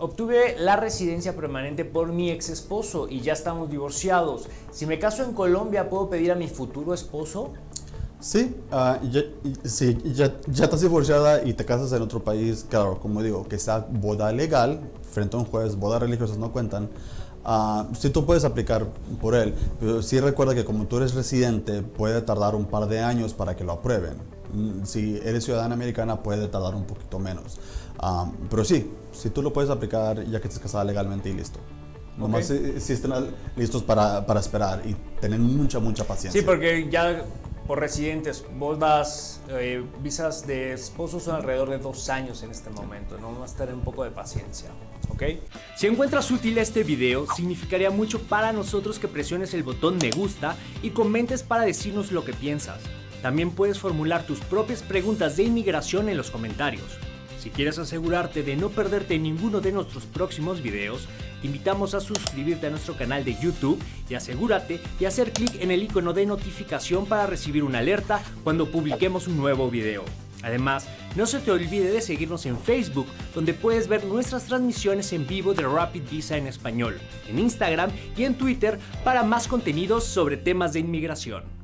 obtuve la residencia permanente por mi ex esposo y ya estamos divorciados. Si me caso en Colombia, ¿puedo pedir a mi futuro esposo? Sí, ah, ya, sí ya, ya, estás divorciada y te casas en otro país, claro, como digo, que sea boda legal, frente a un juez, bodas religiosas no cuentan. Uh, sí tú puedes aplicar por él, pero sí recuerda que como tú eres residente puede tardar un par de años para que lo aprueben. Mm, si eres ciudadana americana puede tardar un poquito menos. Uh, pero sí, si tú lo puedes aplicar ya que estés casada legalmente y listo. Nomás si, si, estén listos para, para, esperar y tener mucha, mucha paciencia. Sí, porque ya por residentes, bodas, eh, visas de esposos son alrededor de dos años en este momento, ¿no? A tener un poco de paciencia, ¿ok? Si encuentras útil este video, significaría mucho para nosotros que presiones el botón me gusta y comentes para decirnos lo que piensas. También puedes formular tus propias preguntas de inmigración en los comentarios. Si quieres asegurarte de no perderte ninguno de nuestros próximos videos, te invitamos a suscribirte a nuestro canal de YouTube y asegúrate de hacer clic en el icono de notificación para recibir una alerta cuando publiquemos un nuevo video. Además, no se te olvide de seguirnos en Facebook, donde puedes ver nuestras transmisiones en vivo de Rapid Visa en español, en Instagram y en Twitter para más contenidos sobre temas de inmigración.